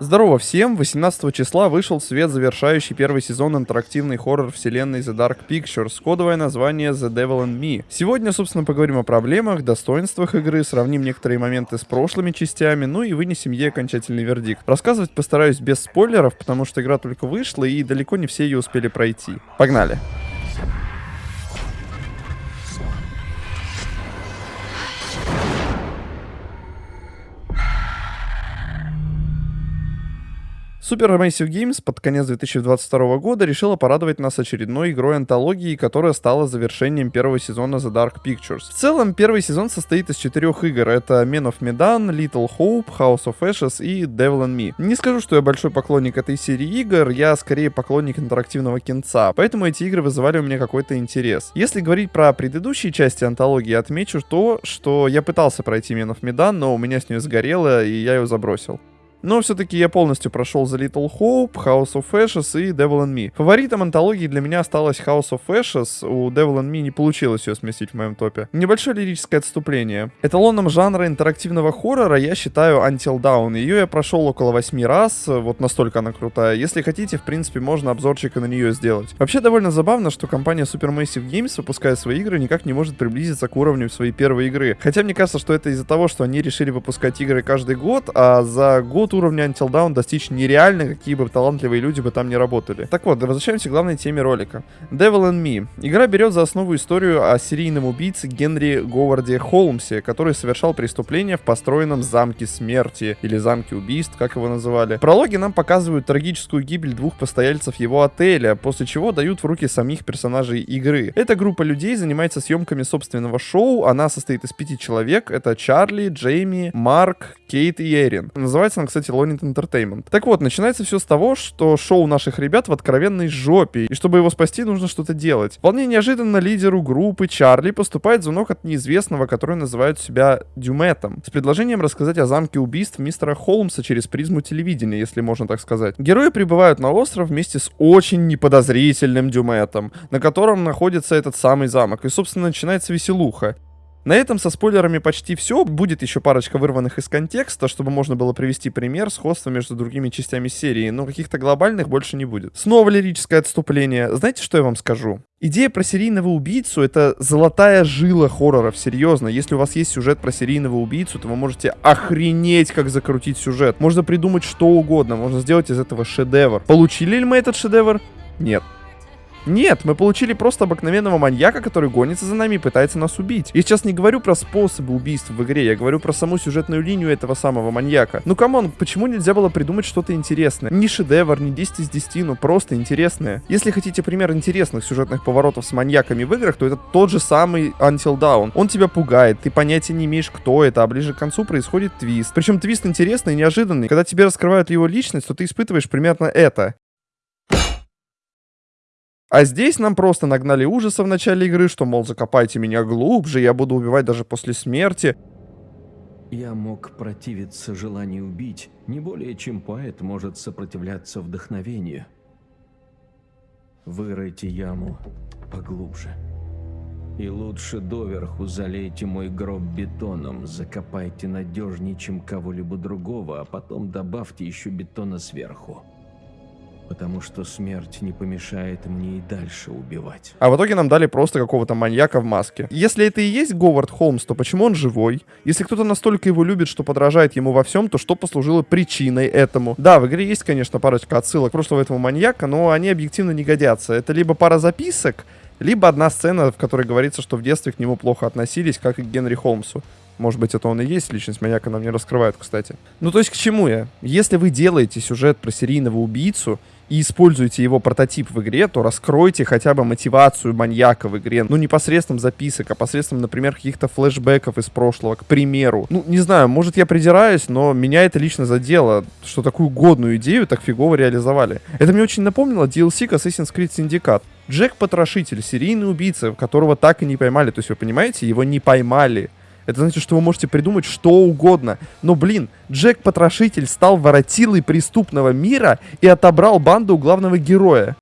Здорово всем! 18 числа вышел в свет завершающий первый сезон интерактивный хоррор вселенной The Dark Pictures, кодовое название The Devil and Me. Сегодня, собственно, поговорим о проблемах, достоинствах игры, сравним некоторые моменты с прошлыми частями, ну и вынесем ей окончательный вердикт. Рассказывать постараюсь без спойлеров, потому что игра только вышла и далеко не все ее успели пройти. Погнали! Supermassive Games под конец 2022 года решила порадовать нас очередной игрой антологии, которая стала завершением первого сезона The Dark Pictures. В целом, первый сезон состоит из четырех игр. Это Men of Medan, Little Hope, House of Ashes и Devil and Me. Не скажу, что я большой поклонник этой серии игр, я скорее поклонник интерактивного кинца, поэтому эти игры вызывали у меня какой-то интерес. Если говорить про предыдущие части антологии, отмечу то, что я пытался пройти Men of Medan, но у меня с нее сгорело, и я ее забросил. Но все-таки я полностью прошел The Little Hope, House of Ashes и Devil and Me. Фаворитом антологии для меня осталась House of Ashes, у Devil and Me не получилось ее сместить в моем топе. Небольшое лирическое отступление. Эталоном жанра интерактивного хоррора я считаю Until Dawn. Ее я прошел около 8 раз, вот настолько она крутая. Если хотите, в принципе, можно обзорчика на нее сделать. Вообще довольно забавно, что компания Supermassive Games, выпуская свои игры, никак не может приблизиться к уровню своей первой игры. Хотя мне кажется, что это из-за того, что они решили выпускать игры каждый год, а за год вот уровня Until Dawn достичь нереально, какие бы талантливые люди бы там не работали. Так вот, возвращаемся к главной теме ролика. Devil and Me. Игра берет за основу историю о серийном убийце Генри Говарде Холмсе, который совершал преступление в построенном замке смерти, или замке убийств, как его называли. Прологи нам показывают трагическую гибель двух постояльцев его отеля, после чего дают в руки самих персонажей игры. Эта группа людей занимается съемками собственного шоу, она состоит из пяти человек, это Чарли, Джейми, Марк, Кейт и Эрин. Называется она, кстати, кстати, Lonit Entertainment. Так вот, начинается все с того, что шоу наших ребят в откровенной жопе, и чтобы его спасти, нужно что-то делать. Вполне неожиданно лидеру группы Чарли поступает звонок от неизвестного, который называют себя Дюметом, с предложением рассказать о замке убийств мистера Холмса через призму телевидения, если можно так сказать. Герои прибывают на остров вместе с очень неподозрительным Дюметом, на котором находится этот самый замок, и, собственно, начинается веселуха. На этом со спойлерами почти все. Будет еще парочка вырванных из контекста, чтобы можно было привести пример сходства между другими частями серии, но каких-то глобальных больше не будет. Снова лирическое отступление. Знаете, что я вам скажу? Идея про серийного убийцу — это золотая жила хорроров, серьезно. Если у вас есть сюжет про серийного убийцу, то вы можете охренеть, как закрутить сюжет. Можно придумать что угодно, можно сделать из этого шедевр. Получили ли мы этот шедевр? Нет. Нет, мы получили просто обыкновенного маньяка, который гонится за нами и пытается нас убить. Я сейчас не говорю про способы убийств в игре, я говорю про саму сюжетную линию этого самого маньяка. Ну come on, почему нельзя было придумать что-то интересное? Не шедевр, не 10 из 10, но просто интересное. Если хотите пример интересных сюжетных поворотов с маньяками в играх, то это тот же самый Until Dawn. Он тебя пугает, ты понятия не имеешь, кто это, а ближе к концу происходит твист. Причем твист интересный и неожиданный. Когда тебе раскрывают его личность, то ты испытываешь примерно это. А здесь нам просто нагнали ужаса в начале игры, что, мол, закопайте меня глубже, я буду убивать даже после смерти. Я мог противиться желанию убить, не более чем поэт может сопротивляться вдохновению. Выройте яму поглубже. И лучше доверху залейте мой гроб бетоном, закопайте надежнее, чем кого-либо другого, а потом добавьте еще бетона сверху потому что смерть не помешает мне и дальше убивать. А в итоге нам дали просто какого-то маньяка в маске. Если это и есть Говард Холмс, то почему он живой? Если кто-то настолько его любит, что подражает ему во всем, то что послужило причиной этому? Да, в игре есть, конечно, парочка отсылок прошлого этого маньяка, но они объективно не годятся. Это либо пара записок, либо одна сцена, в которой говорится, что в детстве к нему плохо относились, как и к Генри Холмсу. Может быть, это он и есть, личность маньяка нам не раскрывают, кстати. Ну, то есть, к чему я? Если вы делаете сюжет про серийного убийцу, и используете его прототип в игре, то раскройте хотя бы мотивацию маньяка в игре. Ну, не посредством записок, а посредством, например, каких-то флешбеков из прошлого, к примеру. Ну, не знаю, может я придираюсь, но меня это лично задело, что такую годную идею так фигово реализовали. Это мне очень напомнило DLC к Assassin's Creed Syndicate. Джек Потрошитель, серийный убийца, которого так и не поймали. То есть вы понимаете, его не поймали. Это значит, что вы можете придумать что угодно. Но, блин, Джек-потрошитель стал воротилой преступного мира и отобрал банду у главного героя.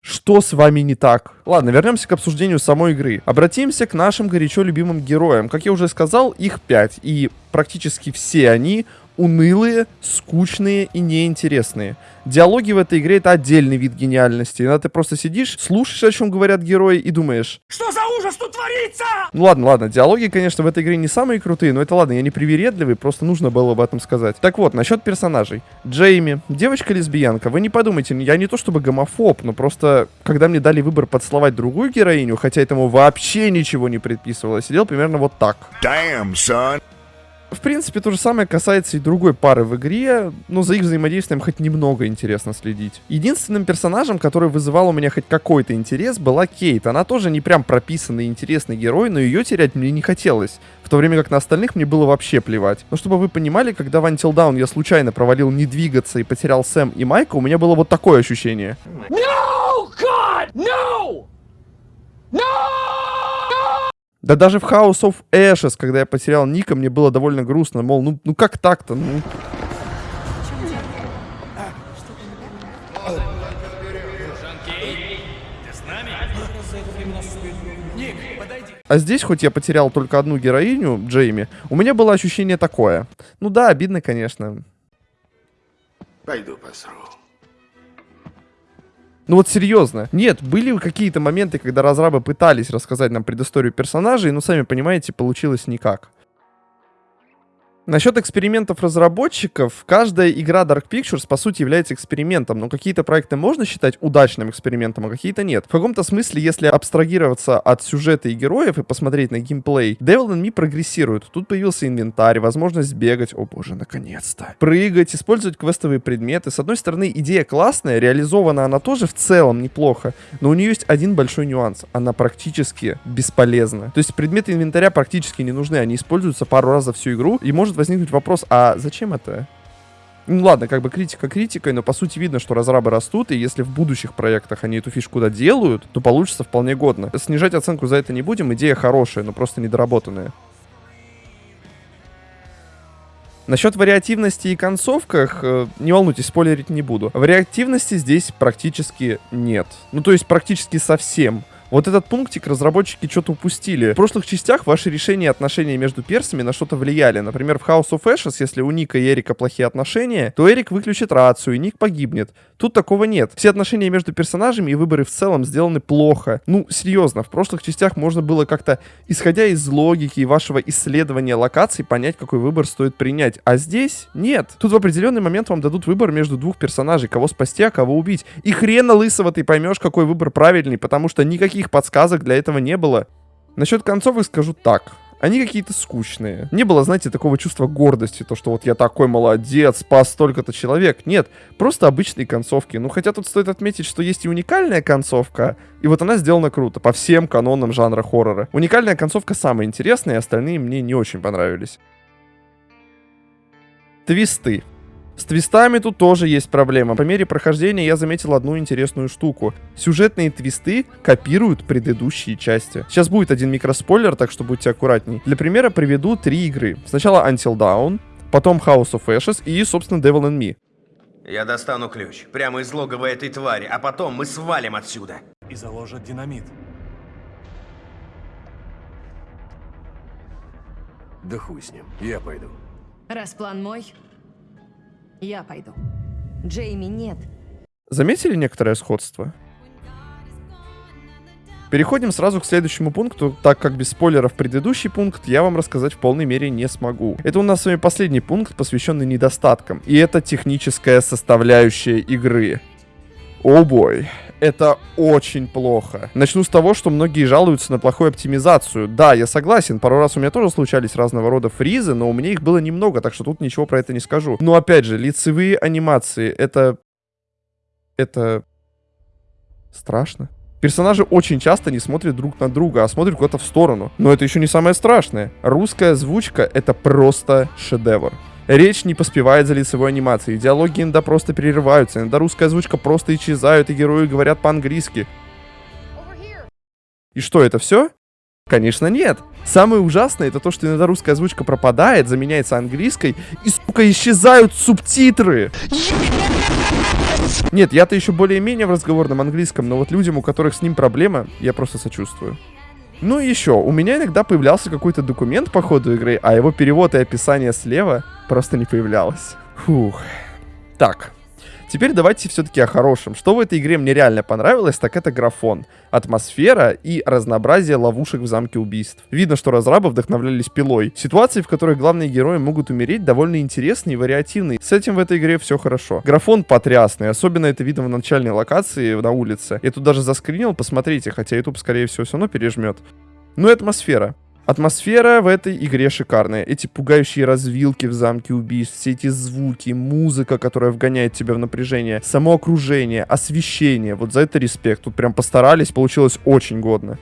Что с вами не так? Ладно, вернемся к обсуждению самой игры. Обратимся к нашим горячо любимым героям. Как я уже сказал, их 5, и практически все они унылые, скучные и неинтересные. Диалоги в этой игре это отдельный вид гениальности. Иногда ты просто сидишь, слушаешь, о чем говорят герои, и думаешь... Что за ужас тут творится? Ну ладно, ладно, диалоги, конечно, в этой игре не самые крутые, но это ладно, я не привередливый, просто нужно было об этом сказать. Так вот, насчет персонажей. Джейми, девочка-лесбиянка, вы не подумайте, я не то чтобы гомофоб, но просто, когда мне дали выбор подсловать другую героиню, хотя этому вообще ничего не предписывалось, сидел примерно вот так. Damn, son. В принципе, то же самое касается и другой пары в игре, но за их взаимодействием хоть немного интересно следить. Единственным персонажем, который вызывал у меня хоть какой-то интерес, была Кейт. Она тоже не прям прописанный интересный герой, но ее терять мне не хотелось. В то время как на остальных мне было вообще плевать. Но чтобы вы понимали, когда в Until Dawn я случайно провалил не двигаться и потерял Сэм и Майка, у меня было вот такое ощущение. No, God, no! No! Да даже в House of Ashes, когда я потерял Ника, мне было довольно грустно. Мол, ну, ну как так-то? Ну... А здесь, хоть я потерял только одну героиню, Джейми, у меня было ощущение такое. Ну да, обидно, конечно. Пойду посру. Ну вот серьезно. Нет, были какие-то моменты, когда разрабы пытались рассказать нам предысторию персонажей, но сами понимаете, получилось никак. Насчет экспериментов разработчиков, каждая игра Dark Pictures по сути является экспериментом, но какие-то проекты можно считать удачным экспериментом, а какие-то нет. В каком-то смысле, если абстрагироваться от сюжета и героев и посмотреть на геймплей, Devil and Me прогрессирует. Тут появился инвентарь, возможность бегать, о боже, наконец-то. Прыгать, использовать квестовые предметы. С одной стороны, идея классная, реализована она тоже в целом неплохо, но у нее есть один большой нюанс. Она практически бесполезна. То есть предметы инвентаря практически не нужны, они используются пару раз за всю игру, и может возникнуть вопрос, а зачем это? Ну ладно, как бы критика критикой, но по сути видно, что разрабы растут, и если в будущих проектах они эту фишку доделают, то получится вполне годно. Снижать оценку за это не будем, идея хорошая, но просто недоработанная. Насчет вариативности и концовках, э, не волнуйтесь, спойлерить не буду. Вариативности здесь практически нет. Ну, то есть практически совсем. Вот этот пунктик разработчики что-то упустили. В прошлых частях ваши решения и отношения между персами на что-то влияли. Например, в House of Ashes, если у Ника и Эрика плохие отношения, то Эрик выключит рацию, и Ник погибнет. Тут такого нет. Все отношения между персонажами и выборы в целом сделаны плохо. Ну, серьезно, в прошлых частях можно было как-то, исходя из логики и вашего исследования локаций, понять, какой выбор стоит принять. А здесь нет. Тут в определенный момент вам дадут выбор между двух персонажей, кого спасти, а кого убить. И хрена лысого ты поймешь, какой выбор правильный, потому что никаких подсказок для этого не было. Насчет концовок скажу так они какие-то скучные. Не было, знаете, такого чувства гордости, то, что вот я такой молодец, спас столько-то человек. Нет, просто обычные концовки. Ну, хотя тут стоит отметить, что есть и уникальная концовка, и вот она сделана круто, по всем канонам жанра хоррора. Уникальная концовка самая интересная, остальные мне не очень понравились. Твисты. С твистами тут тоже есть проблема. По мере прохождения я заметил одну интересную штуку. Сюжетные твисты копируют предыдущие части. Сейчас будет один микроспойлер, так что будьте аккуратней. Для примера приведу три игры. Сначала Until Dawn, потом House of Ashes и, собственно, Devil and Me. Я достану ключ, прямо из логова этой твари, а потом мы свалим отсюда. и заложат динамит. Да хуй с ним, я пойду. Раз план мой, я пойду. Джейми нет. Заметили некоторое сходство? Переходим сразу к следующему пункту, так как без спойлеров предыдущий пункт я вам рассказать в полной мере не смогу. Это у нас с вами последний пункт, посвященный недостаткам. И это техническая составляющая игры. О бой, это очень плохо. Начну с того, что многие жалуются на плохую оптимизацию. Да, я согласен, пару раз у меня тоже случались разного рода фризы, но у меня их было немного, так что тут ничего про это не скажу. Но опять же, лицевые анимации, это... Это... Страшно. Персонажи очень часто не смотрят друг на друга, а смотрят куда-то в сторону. Но это еще не самое страшное. Русская озвучка — это просто шедевр. Речь не поспевает за лицевой анимацией, диалоги иногда просто перерываются, иногда русская озвучка просто исчезает, и герои говорят по-английски. И что, это все? Конечно, нет. Самое ужасное это то, что иногда русская озвучка пропадает, заменяется английской, и, сука, исчезают субтитры. Нет, я-то еще более-менее в разговорном английском, но вот людям, у которых с ним проблема, я просто сочувствую. Ну и еще, у меня иногда появлялся какой-то документ по ходу игры, а его перевод и описание слева просто не появлялось. Фух. Так, Теперь давайте все-таки о хорошем. Что в этой игре мне реально понравилось, так это графон, атмосфера и разнообразие ловушек в замке убийств. Видно, что разрабы вдохновлялись пилой. Ситуации, в которых главные герои могут умереть, довольно интересные и вариативные. С этим в этой игре все хорошо. Графон потрясный, особенно это видно в начальной локации на улице. Я тут даже заскринил, посмотрите, хотя YouTube, скорее всего, все равно пережмет. Ну и атмосфера. Атмосфера в этой игре шикарная. Эти пугающие развилки в замке убийств, все эти звуки, музыка, которая вгоняет тебя в напряжение, само окружение, освещение. Вот за это респект. Тут прям постарались, получилось очень годно.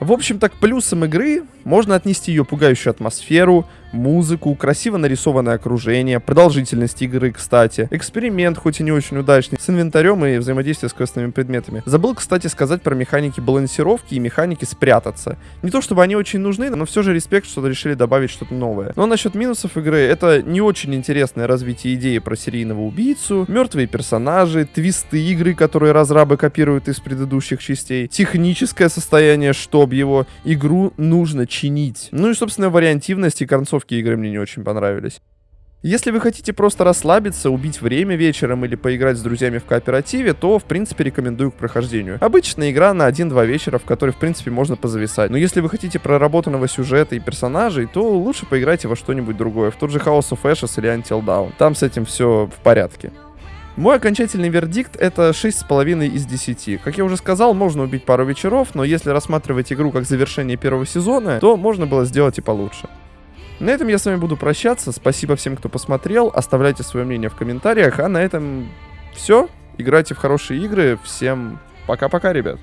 В общем, так плюсом игры можно отнести ее пугающую атмосферу, музыку, красиво нарисованное окружение, продолжительность игры, кстати, эксперимент, хоть и не очень удачный, с инвентарем и взаимодействие с квестовыми предметами. Забыл, кстати, сказать про механики балансировки и механики спрятаться. Не то чтобы они очень нужны, но все же респект, что решили добавить что-то новое. Но насчет минусов игры, это не очень интересное развитие идеи про серийного убийцу, мертвые персонажи, твисты игры, которые разрабы копируют из предыдущих частей, техническое состояние, чтоб его, игру нужно чинить. Ну и, собственно, вариантивность и концовки игры мне не очень понравились. Если вы хотите просто расслабиться, убить время вечером или поиграть с друзьями в кооперативе, то, в принципе, рекомендую к прохождению. Обычная игра на 1-2 вечера, в которой, в принципе, можно позависать. Но если вы хотите проработанного сюжета и персонажей, то лучше поиграйте во что-нибудь другое, в тот же House of Ashes или Until Dawn. Там с этим все в порядке. Мой окончательный вердикт это 6,5 из 10. Как я уже сказал, можно убить пару вечеров, но если рассматривать игру как завершение первого сезона, то можно было сделать и получше. На этом я с вами буду прощаться. Спасибо всем, кто посмотрел. Оставляйте свое мнение в комментариях. А на этом все. Играйте в хорошие игры. Всем пока-пока, ребят.